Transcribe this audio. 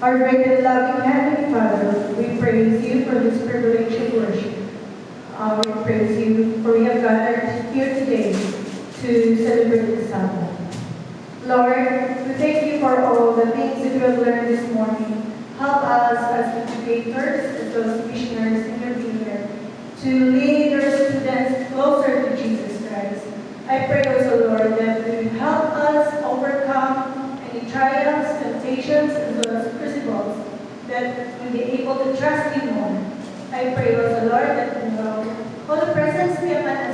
Our great and loving Heavenly Father, we praise you for this privilege of worship. Uh, we praise you for we have gathered here today to celebrate the Sabbath. Lord, we thank you for all the things that we have learned this morning. Help us as educators, as as missionaries in your vineyard, to lead our students closer to Jesus Christ. I pray also, Lord, that you will help us overcome any temptations, as well as crucibles, that we'll be able to trust you more. I pray also, Lord, that you presence be upon us as we continue